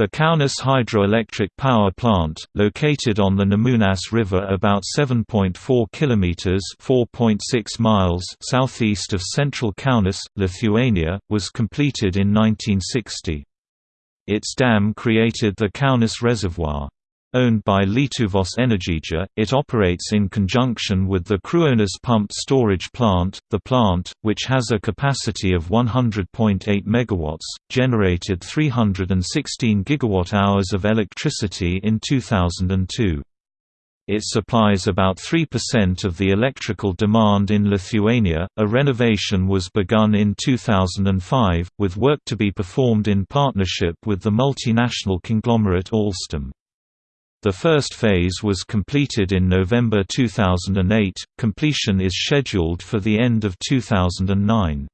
The Kaunas hydroelectric power plant, located on the Nemunas River about 7.4 kilometers (4.6 miles) southeast of central Kaunas, Lithuania, was completed in 1960. Its dam created the Kaunas Reservoir. Owned by Lietuvos Energija, it operates in conjunction with the Kruonis pumped storage plant. The plant, which has a capacity of 100.8 MW, generated 316 GWh of electricity in 2002. It supplies about 3% of the electrical demand in Lithuania. A renovation was begun in 2005, with work to be performed in partnership with the multinational conglomerate Alstom. The first phase was completed in November 2008, completion is scheduled for the end of 2009.